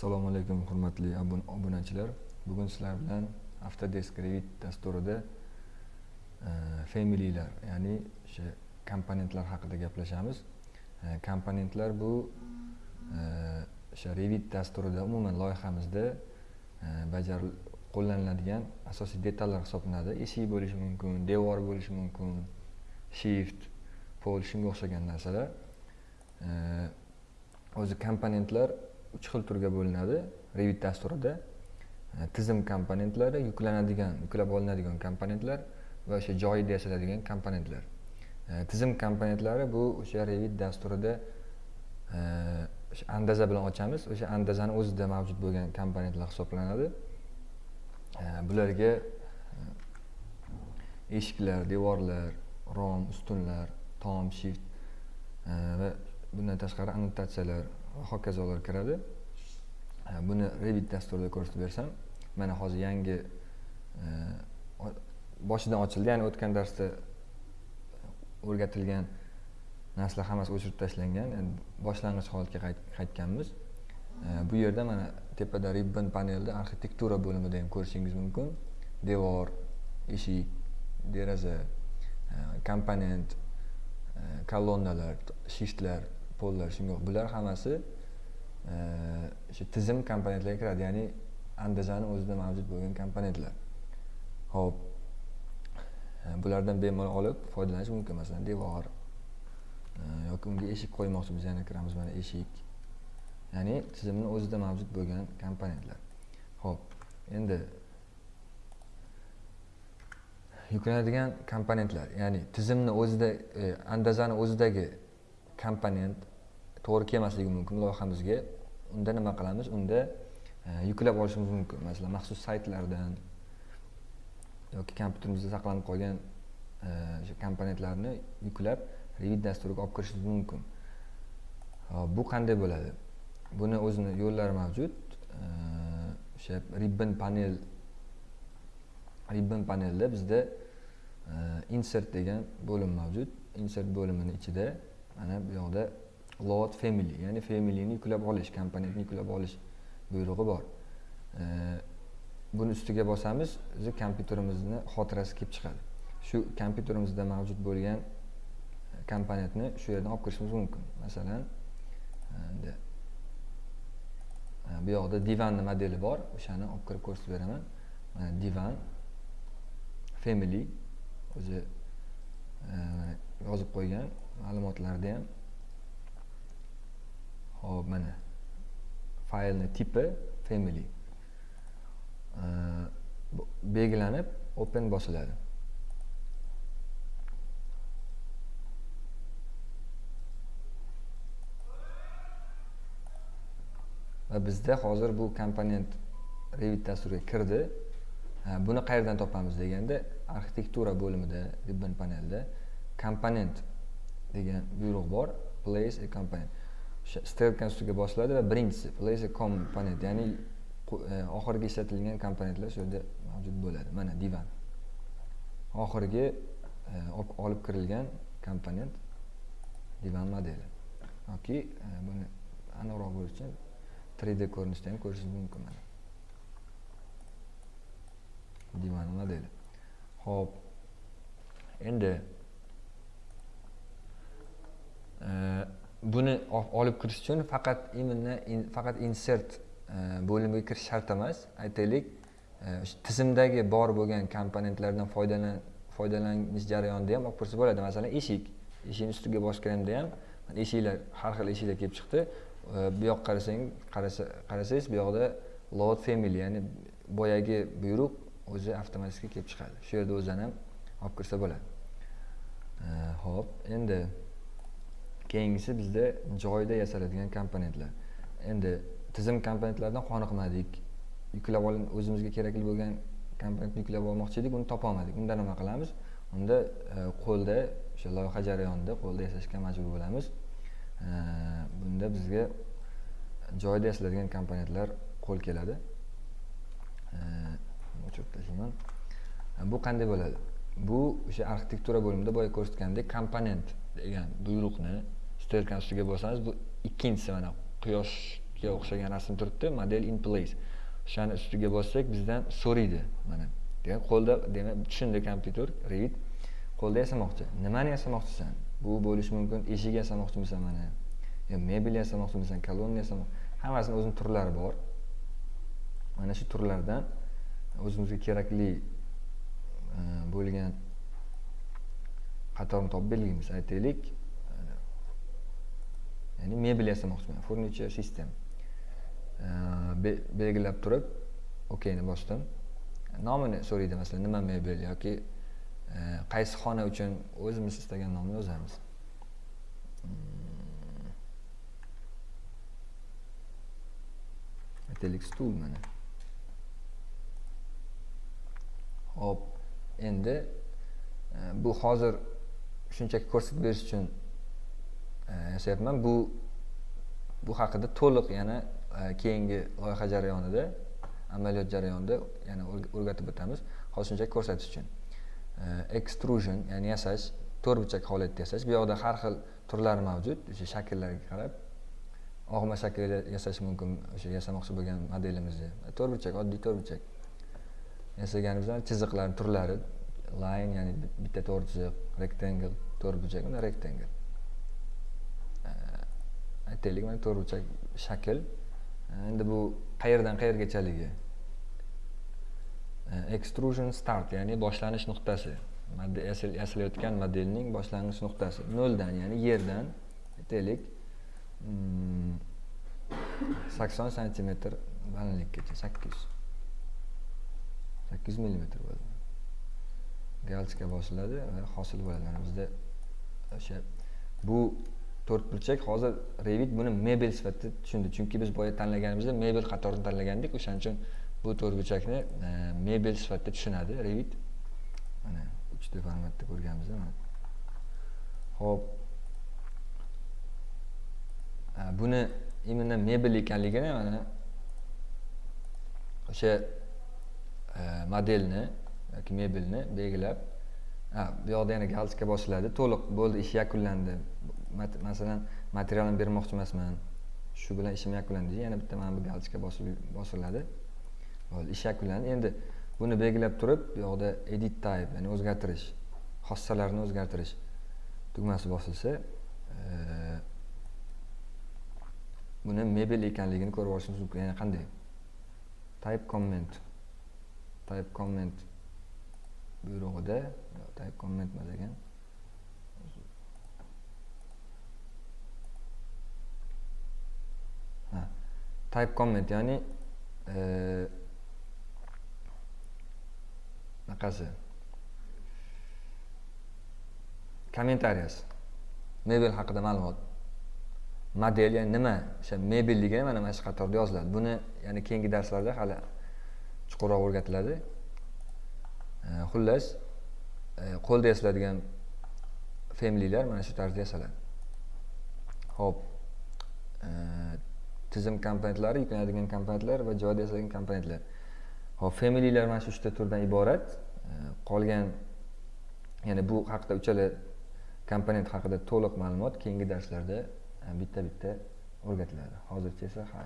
assalomu alaykum hurmatli obunachilar. Bugun sizlar bilan autodesk revit dasturida e, familylar ya'ni o'sha komponentlar haqida gaplashamiz. E, komponentlar bu e, o'sha revit dasturida umuman loyihamizda e, bajaril qo'llaniladigan asosiy detallar hisoblanadi. Eshik bo'lishi mumkin devor bo'lishi mumkin shift pol shunga o'xshagan narsalar. E, o'zi komponentlar uch xil turga bo'linadi. Revit dasturida e, tizim komponentlari yuklanadigan yuklab olinadigan komponentlar va o'sha joyida yasaladigan komponentlar. E, tizim komponentlari bu o'sha revit dasturida e, o'sha andaza bilan ochamiz. O'sha andazani o'zida mavjud bo'lgan komponentlar hisoblanadi. Bularga eshiklar devorlar rom ustunlar tom shift va bundan tashqari annotatsiyalar va hokazolar kiradi. Buni revit dasturida ko'rsatib bersam mana hozir yangi e, boshidan ochildi. Ya'ni o'tgan darsda o'rgatilgan narsalar hammasi o'chirib tashlangan. Boshlang'ich holatga qaytganmiz. E, bu yerda mana tepada ribbon panelda arxitektura bo'limida ham ko'rishingiz mumkin. Devor eshik deraza e, komponent kolonnalar shiftlar pollar shunga bular hammasi e, o'sha tizim komponentlarga kiradi ya'ni andazani o'zida mavjud bo'lgan komponentlar. Ho'p. E, bulardan bemalol olib foydalanish mumkin masalan devor e, yoki unga eshik qo'ymoqchi biz yana kiramiz mana eshik. Ya'ni tizimni o'zida mavjud bo'lgan komponentlar. Ho'p. Endi yuklanadigan komponentlar ya'ni tizimni o'zida e, andazani o'zidagi komponent to'g'ri kelmasligi mumkin loyihamizga. Unda nima qilamiz? Unda e, yuklab olishimiz mumkin. Masalan maxsus saytlardan yoki kompyuterimizda saqlanib qolgan e, o'sha komponentlarni yuklab revit dasturiga olib kirishimiz mumkin. E, bu qanday bo'ladi? Buni o'zini yo'llari mavjud. O'sha ribbon panel ribbon panelda bizda insert degan bo'lim mavjud. Insert bo'limini ichida mana bu yoqda load family ya'ni familyni yuklab olish komponentni yuklab olish buyrug'i bor. Buni ustiga bosamiz bizni kompyuterimizni xotirasi kelib chiqadi. Shu kompyuterimizda mavjud bo'lgan e, komponentni shu yerdan olib kirishimiz mumkin. Masalan e, e, bu yoqda divanni modeli bor. O'shani olib kirib ko'rsatib beraman. Mana divan family o'zi yozib qo'ygan ma'lumotlarda ham hop mana faylni tipi family belgilanib open bosiladi va bizda hozir bu komponent revit dasturiga kirdi buni qayerdan topamiz deganda arxitektura bo'limida ribbon panelda komponent degan buyruq bor place a component strelkani ustiga bosiladi va birinchisi place component ya'ni e, oxirgi ishlatilgan komponentlar shu yerda mavjud bo'ladi. Mana divan. Oxirgi e, olib kirilgan komponent divan modeli. Yoki e, buni aniqroq bo'lish uchun 3d ko'rinishda ham ko'rishingiz mumkin mana. Divan modeli. Ho'p endi buni olib kirish uchun faqat именно faqat insert e, bo'limiga kirish shart emas. Aytaylik e, tizimdagi bor bo'lgan komponentlardan foydalan foydalanish jarayonida ham olib kirsa bo'ladi. Masalan eshik. Eshikni ustiga bosganda ham eshiklar har xil eshiklar kelib chiqdi. E, bu yoqqa qarasang qarasangiz bu yoqda load family ya'ni boyagi buyruq o'zi avtomatik kelib chiqadi. Shu yerda o'zidan ham olib kirsa bo'ladi. Ho'p endi keyingisi bizda joyida yasaladigan komponentlar. Endi tizim komponentlaridan qoniqmadik. Yuklab ol o'zimizga kerakli bo'lgan komponentni yuklab olmoqchi edik uni topolmadik unda nima qilamiz? Unda e, qo'lda o'sha loyiha jarayonida qo'lda yasashga majbur bo'lamiz. E, bunda bizga joyida yasaladigan komponentlar qo'l keladi. E, O'chirib tashlayman bu qanday bo'ladi? Bu o'sha arxitektura bo'limida boya ko'rsatgandek komponent degan buyruqni stelkani ustiga bossangiz bu ikkinchisi mana quyoshga o'xshagan rasm turibdi model in place. O'shani ustiga bossak bizdan so'raydi mana. Demak qo'lda demak tushundi kompyuter revit qo'lda yasamoqchi. Nimani yasamoqchisan? Bu bo'lishi mumkin. Eshik yasamoqchimisan mana. Yo mebel yasamoqchimisan kolonna yasamoq hammasini o'zini turlari bor. Mana shu turlardan o'zimizga kerakli e, bo'lgan qatorni topib belgilaymiz aytaylik. Ya'ni mebel yasamoqchiman furniture system. Belgilab turib okeyni bosdim. Nomini so'raydi masalan nima mebel yoki e, qaysi xona uchun o'zimiz istagan nomni yozamiz hmm. aytaylik stul mana. Hop endi e, bu hozir shunchaki ko'rsatib berish uchun yashayapman. Bu bu haqida to'liq yana e, keyingi loyiha jarayonida amaliyot jarayonida yana o'rgatib o'tamiz. Hozir shunchaki ko'rsatish uchun. E, extrusion ya'ni yasash to'rtburchak holatda yasash. Bu yoqda har xil turlari mavjud. O'sha shakllarga qarab. Og'ma shaklda yasash mumkin o'sha yasamoqchi bo'lgan modelimizni. To'rtburchak oddiy to'rtburchak yasaganimizdan chiziqlarni turlari line ya'ni bitta to'rt chiziq rectangle to'rt burchak unda rectangle. Aytaylik mana to'rt burchak shakl. Endi bu qayerdan qayergachaligi e, extrusion start ya'ni boshlanish nuqtasi. Yasalayotgan modelning boshlanish nuqtasi. Noldan ya'ni yerdan aytaylik. Hmm, sakson santimetr balandlikgacha sakkiz. Yuz sakkiz yuz millimetr bo'ladi galchka bosiladi va hosil bo'ladi. Mana bizda o'sha bu to'rt burchak hozir revit buni mebel sifatida tushundi. Chunki biz boya tanlaganimizda mebel qatorini tanlagandik. O'shaning uchun bu to'rtburchakni e, mebel sifatida tushunadi revit. Mana uchta formatda ko'rganmiz mana. Ho'p e, buni именно mebel ekanligini mana o'sha e, modelni yoki mebelni belgilab bu yoqda yana galchka bosiladi. To'liq bo'ldi ish yakunlandi. Masalan materialni bermoqchi emasman shu bilan ishim yakunlandi yana bitta mana bu galchka bosiladi. Bo'ldi ish yakunlandi. Endi buni belgilab turib bu yoqda edit type ya'ni o'zgartirish xossalarni o'zgartirish tugmasi bosilsa buni mebel ekanligini ko'rib olishimiz mumkin. Ya'ni qanday? Type comment. Type comment buyrug'ida type comment emas ekan ha type comment ya'ni e, bunaqasi kommentariyasi mebel haqida ma'lumot. Model ya'ni nima? O'sha mebel degani mana mana shu qatorda yoziladi. Buni ya'ni keyingi darslarda hali chuqurroq o'rgatiladi. E, xullas e, qo'lda yasaladigan familiylar mana shu tarzda yasaladi. Ho'p tizim komponentlari yuklanadigan komponentlar va joyda yasalgan komponentlar. Ho'p familiylar mana shu uchta turdan iborat. Qolgan ya'ni bu haqida uchala komponent haqida to'liq ma'lumot keyingi darslarda e, bitta bitta o'rgatiladi. Hozircha esa ha.